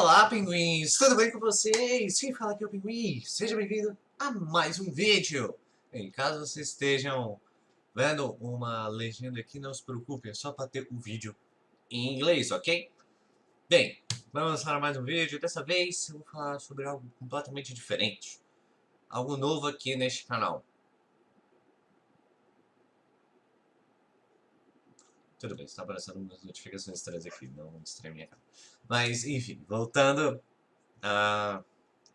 Olá, pinguins! Tudo bem com vocês? Quem fala aqui é o Pinguim. Seja bem-vindo a mais um vídeo. Bem, caso vocês estejam vendo uma legenda aqui, não se preocupem, é só para ter o um vídeo em inglês, ok? Bem, vamos para mais um vídeo. Dessa vez eu vou falar sobre algo completamente diferente. Algo novo aqui neste canal. Tudo bem, está aparecendo umas notificações estranhas aqui, não estranha minha cara. Mas, enfim, voltando a,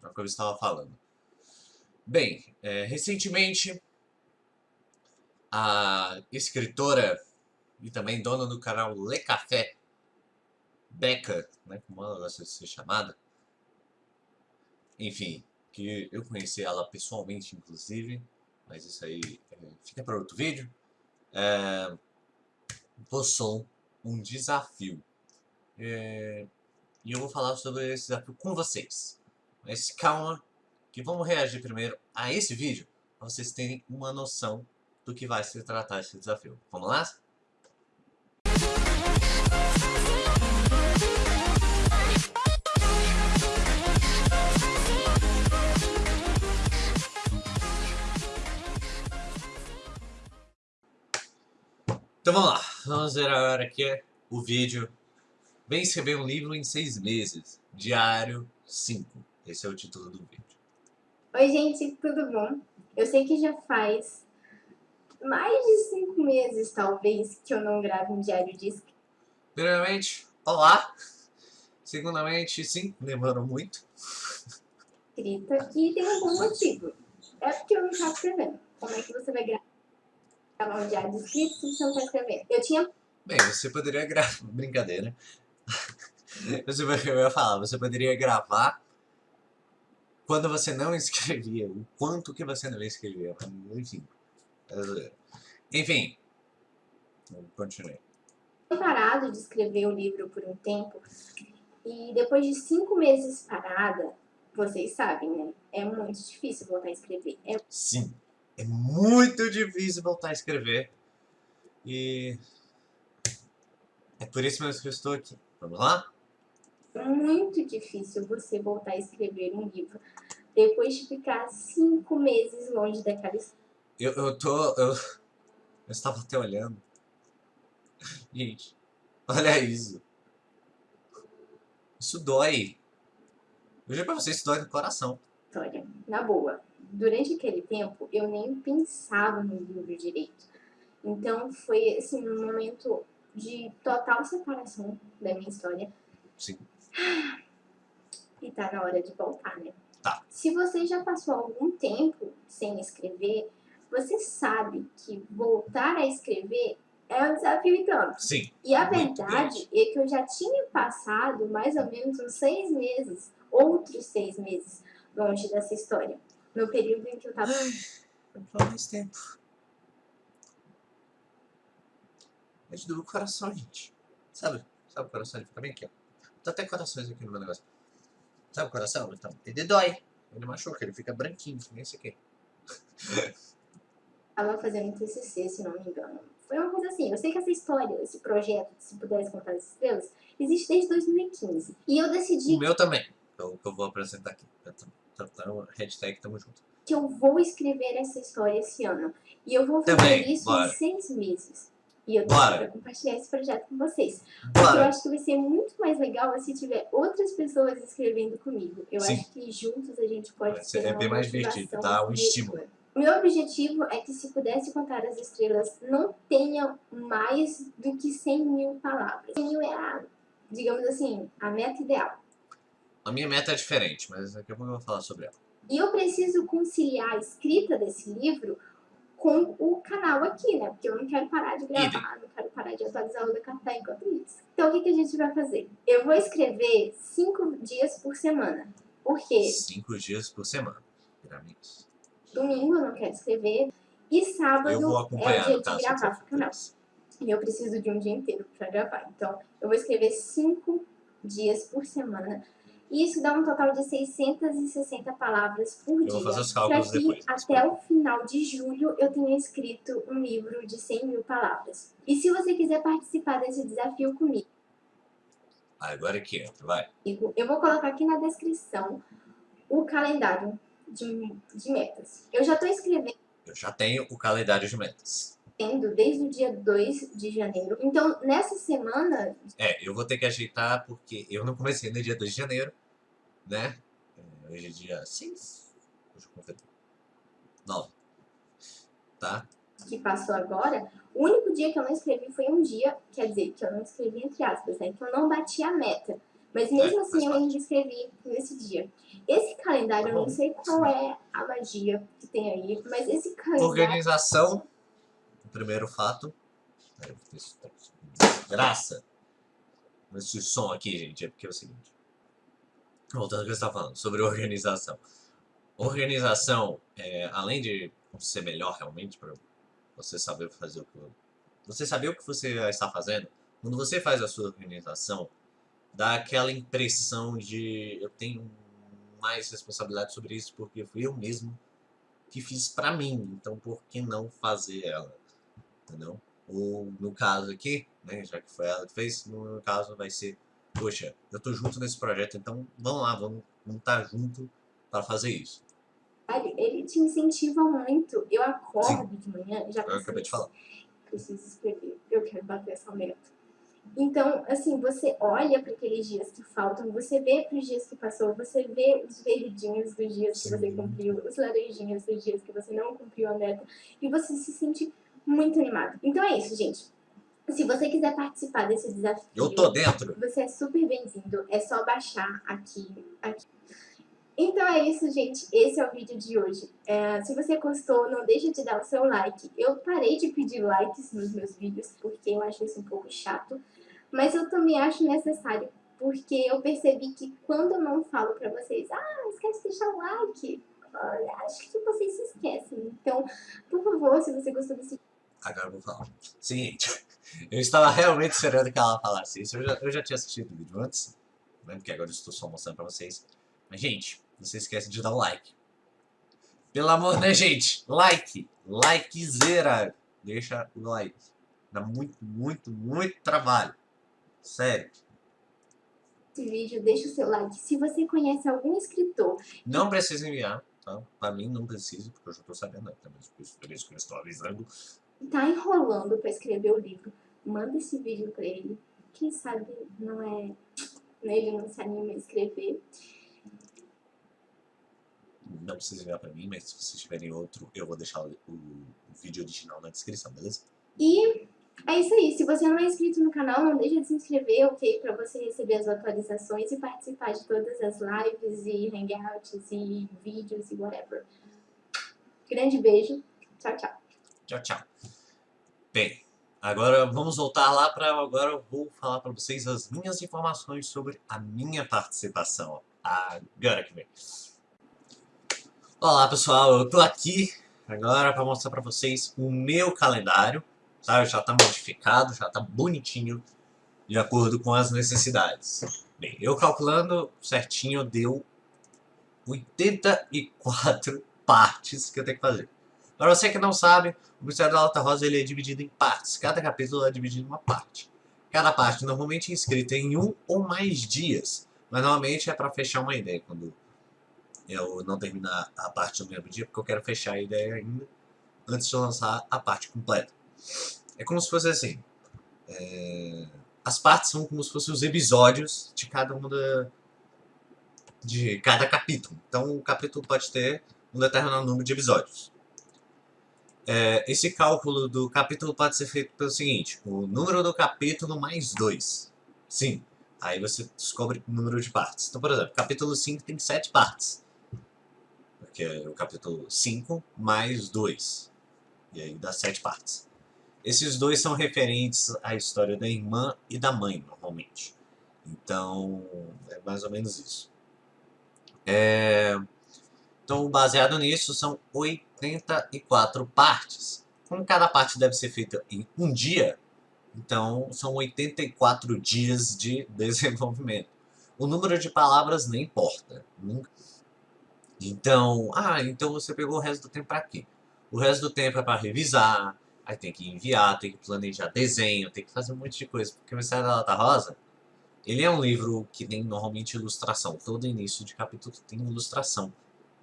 a que eu estava falando. Bem, é, recentemente, a escritora e também dona do canal Le Café, Becca, né, como ela gosta de ser chamada, enfim, que eu conheci ela pessoalmente, inclusive, mas isso aí é, fica para outro vídeo, é, postou um desafio. É, e eu vou falar sobre esse desafio com vocês. Mas calma, que vamos reagir primeiro a esse vídeo, para vocês terem uma noção do que vai se tratar esse desafio. Vamos lá? Então vamos lá, vamos ver agora aqui o vídeo Vem escrever um livro em seis meses, diário 5. Esse é o título do vídeo. Oi gente, tudo bom? Eu sei que já faz mais de cinco meses, talvez, que eu não gravo um diário de escrita. Primeiramente, olá! Segundamente, sim, demorou muito. Escrita, e tem um bom motivo. É porque eu não estava escrevendo. Como é que você vai gravar? Gravar um diário de escrito se você não está escrevendo. Eu tinha... Bem, você poderia gravar... Brincadeira. você, eu ia falar, você poderia gravar quando você não escrevia, o quanto que você não escrevia. Enfim. Enfim. Continuei. parado de escrever o livro por um tempo. E depois de cinco meses parada, vocês sabem, né? É muito difícil voltar a escrever. É... Sim. É muito difícil voltar a escrever. E é por isso mesmo que eu estou aqui. Vamos lá? Muito difícil você voltar a escrever um livro depois de ficar cinco meses longe daquela história. Eu, eu tô... Eu, eu estava até olhando. Gente, olha isso. Isso dói. Eu juro pra vocês, isso dói no coração. História, na boa durante aquele tempo, eu nem pensava no livro direito. Então, foi, assim, um momento de total separação da minha história. Sim. E tá na hora de voltar, né? Tá. Se você já passou algum tempo sem escrever, você sabe que voltar a escrever é um desafio e tanto. Sim. E a verdade é que eu já tinha passado mais ou menos uns seis meses, outros seis meses, longe dessa história no período em que eu tava... Ai, mais tempo. É de doer o coração, gente. Sabe? Sabe o coração? Ele fica bem aqui, ó. Tá até corações aqui no meu negócio. Sabe o coração? Então, ele dói. Ele machuca, ele fica branquinho, que nem esse aqui. Tava fazendo um TCC, se não me engano. Foi uma coisa assim, eu sei que essa história, esse projeto, se pudesse contar as estrelas, existe desde 2015. E eu decidi... O meu também, que eu, que eu vou apresentar aqui. Eu também. Então, hashtag tamo junto. Que eu vou escrever essa história esse ano. E eu vou fazer Também, isso bora. em seis meses. E eu quero compartilhar esse projeto com vocês. Bora. Porque eu acho que vai ser muito mais legal se tiver outras pessoas escrevendo comigo. Eu Sim. acho que juntos a gente pode ser É bem mais divertido, tá? Um estímulo. Meu objetivo é que se pudesse contar as estrelas, não tenha mais do que 100 mil palavras. 100 mil é a, digamos assim, a meta ideal. A minha meta é diferente, mas daqui a pouco eu vou falar sobre ela. E eu preciso conciliar a escrita desse livro com o canal aqui, né? Porque eu não quero parar de gravar, não quero parar de atualizar o Decafé enquanto isso. Então o que, que a gente vai fazer? Eu vou escrever cinco dias por semana. Por quê? Cinco dias por semana, pirâmides. Domingo eu não quero escrever. E sábado é o dia de gravar pro canal. E eu preciso de um dia inteiro para gravar. Então, eu vou escrever cinco dias por semana isso dá um total de 660 palavras por eu dia. Vou fazer os cálculos que depois. até o final de julho eu tenha escrito um livro de 100 mil palavras. E se você quiser participar desse desafio comigo? Agora que entra, vai. Eu vou colocar aqui na descrição o calendário de, de metas. Eu já estou escrevendo. Eu já tenho o calendário de metas. Desde o dia 2 de janeiro. Então, nessa semana... É, eu vou ter que ajeitar porque eu não comecei no dia 2 de janeiro, né? É, hoje é dia 6. Hoje eu 9. Tá? Que passou agora. O único dia que eu não escrevi foi um dia, quer dizer, que eu não escrevi entre aspas, né? Que eu não bati a meta. Mas mesmo é, assim eu ainda escrevi nesse dia. Esse calendário, tá eu não sei qual é a magia que tem aí, mas esse calendário... Organização, primeiro fato. Graça. Esse som aqui, gente, é porque é o seguinte. Voltando ao que você está falando, sobre organização. Organização, é, além de ser melhor realmente para você saber fazer o que você saber o que você está fazendo, quando você faz a sua organização, dá aquela impressão de eu tenho mais responsabilidade sobre isso porque fui eu mesmo que fiz pra mim, então por que não fazer ela, entendeu? Ou no caso aqui, né, já que foi ela que fez, no meu caso vai ser, poxa, eu tô junto nesse projeto, então vamos lá, vamos estar tá junto para fazer isso. Ele te incentiva muito. Eu acordo Sim. de manhã já Eu acabei de falar. Preciso escrever, eu quero bater essa meta. Então, assim, você olha para aqueles dias que faltam, você vê para os dias que passou, você vê os verdinhos dos dias que você cumpriu, os laranjinhos dos dias que você não cumpriu a meta, e você se sente muito animado. Então é isso, gente. Se você quiser participar desse desafio... Eu tô dentro! Você é super bem-vindo, é só baixar aqui, aqui. Então é isso, gente. Esse é o vídeo de hoje. É, se você gostou, não deixe de dar o seu like. Eu parei de pedir likes nos meus vídeos, porque eu acho isso um pouco chato. Mas eu também acho necessário, porque eu percebi que quando eu não falo pra vocês, ah, esquece de deixar o like, acho que vocês se esquecem. Então, por favor, se você gostou desse Agora eu vou falar. Seguinte, eu estava realmente esperando que ela falasse isso. Eu já, eu já tinha assistido o vídeo antes, né, porque agora eu estou só mostrando pra vocês. Mas, gente, não se esquece de dar o like. Pelo amor, né, gente? Like! Likezera! Deixa o like. Dá muito, muito, muito trabalho. Sério. Esse vídeo, deixa o seu like. Se você conhece algum escritor... Não precisa enviar, tá? Pra mim não precisa, porque eu já tô sabendo. Né? Por isso que eu estou avisando. Tá enrolando pra escrever o livro. Manda esse vídeo pra ele. Quem sabe não é... Ele não se anima a escrever. Não precisa enviar pra mim, mas se vocês tiverem outro, eu vou deixar o, o vídeo original na descrição, beleza? E é isso aí. Se você não é inscrito no canal, não deixe de se inscrever, ok? Para você receber as atualizações e participar de todas as lives e hangouts e vídeos e whatever. Grande beijo. Tchau, tchau. Tchau, tchau. Bem, agora vamos voltar lá para... Agora eu vou falar para vocês as minhas informações sobre a minha participação. Agora que vem. Olá, pessoal. Eu tô aqui agora para mostrar para vocês o meu calendário tá? já está modificado, já está bonitinho, de acordo com as necessidades. Bem, eu calculando certinho deu 84 partes que eu tenho que fazer. Para você que não sabe, o Mistério da Alta Rosa ele é dividido em partes. Cada capítulo é dividido em uma parte. Cada parte normalmente é escrita em um ou mais dias. Mas normalmente é para fechar uma ideia. Quando eu não terminar a parte do mesmo dia, porque eu quero fechar a ideia ainda antes de lançar a parte completa. É como se fosse assim. É, as partes são como se fossem os episódios de cada uma da, de cada capítulo. Então o capítulo pode ter um determinado número de episódios. É, esse cálculo do capítulo pode ser feito pelo seguinte, o número do capítulo mais 2. Sim, aí você descobre o número de partes. Então, por exemplo, capítulo 5 tem 7 partes. Porque é o capítulo 5 mais 2. E aí dá 7 partes. Esses dois são referentes à história da irmã e da mãe, normalmente. Então, é mais ou menos isso. É... Então, baseado nisso, são 84 partes. Como cada parte deve ser feita em um dia, então são 84 dias de desenvolvimento. O número de palavras nem importa. Nunca. Então, ah, então você pegou o resto do tempo para quê? O resto do tempo é para revisar, Aí tem que enviar, tem que planejar desenho, tem que fazer um monte de coisa. Porque o Mistério da Lata Rosa, Ele é um livro que tem normalmente ilustração. Todo início de capítulo tem ilustração.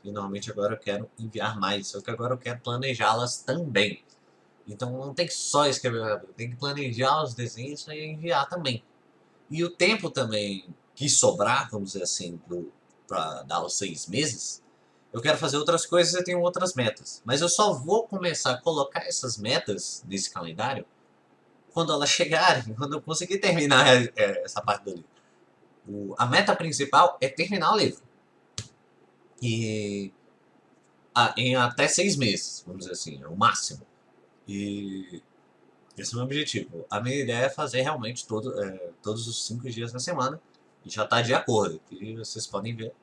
E normalmente agora eu quero enviar mais, só que agora eu quero planejá-las também. Então não tem que só escrever, tem que planejar os desenhos e enviar também. E o tempo também que sobrar, vamos dizer assim, para dar os seis meses, eu quero fazer outras coisas e tenho outras metas. Mas eu só vou começar a colocar essas metas nesse calendário quando elas chegarem, quando eu conseguir terminar é, essa parte do livro. O, a meta principal é terminar o livro. E a, em até seis meses, vamos dizer assim, é o máximo. E esse é o meu objetivo. A minha ideia é fazer realmente todo, é, todos os cinco dias da semana. E já está de acordo. E vocês podem ver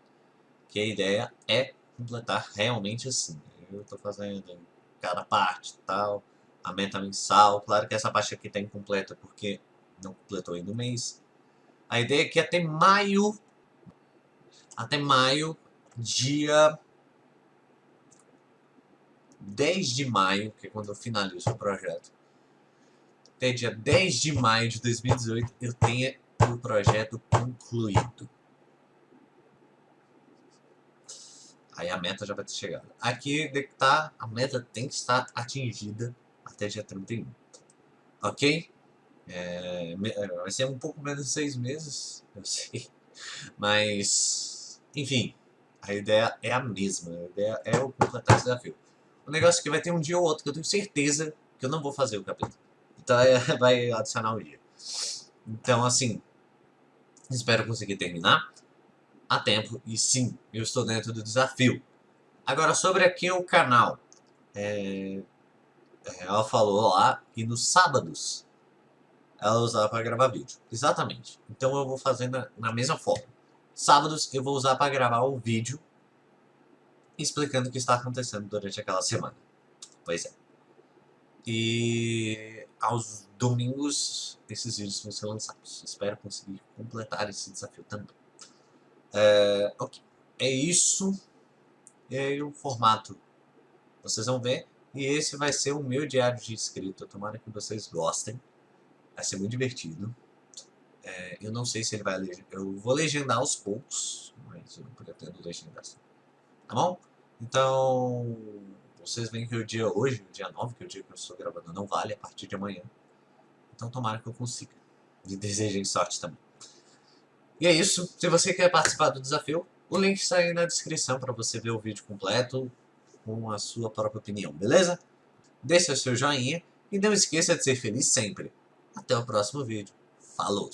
que a ideia é completar realmente assim. Eu estou fazendo cada parte tal a meta mensal. Claro que essa parte aqui está incompleta porque não completou ainda o mês. A ideia é que até maio, até maio, dia 10 de maio, que é quando eu finalizo o projeto, até dia 10 de maio de 2018 eu tenha o projeto concluído. Aí a meta já vai ter chegado. Aqui tá, a meta tem que estar atingida até dia 31. Ok? É, é, vai ser um pouco menos de seis meses, eu sei. Mas, enfim, a ideia é a mesma. A ideia é o completar esse desafio. O negócio é que vai ter um dia ou outro que eu tenho certeza que eu não vou fazer o capítulo. Então é, vai adicionar um dia. Então, assim, espero conseguir terminar a tempo. E sim, eu estou dentro do desafio. Agora, sobre aqui o canal. É, ela falou lá que nos sábados ela usava para gravar vídeo. Exatamente. Então eu vou fazer na, na mesma forma. Sábados eu vou usar para gravar o vídeo explicando o que está acontecendo durante aquela semana. Pois é. E aos domingos esses vídeos vão ser lançados. Espero conseguir completar esse desafio também. É, ok. É isso. E aí o formato. Vocês vão ver. E esse vai ser o meu diário de inscrito. Tomara que vocês gostem. Vai ser muito divertido. É, eu não sei se ele vai legendar. Eu vou legendar aos poucos, mas eu não pretendo legendar assim. Tá bom? Então, vocês veem que o dia hoje, o dia 9, que é o dia que eu estou gravando, não vale a partir de amanhã. Então tomara que eu consiga. E desejem sorte também. E é isso. Se você quer participar do desafio, o link está aí na descrição para você ver o vídeo completo, com a sua própria opinião, beleza? Deixe o seu joinha e não esqueça de ser feliz sempre. Até o próximo vídeo. Falou!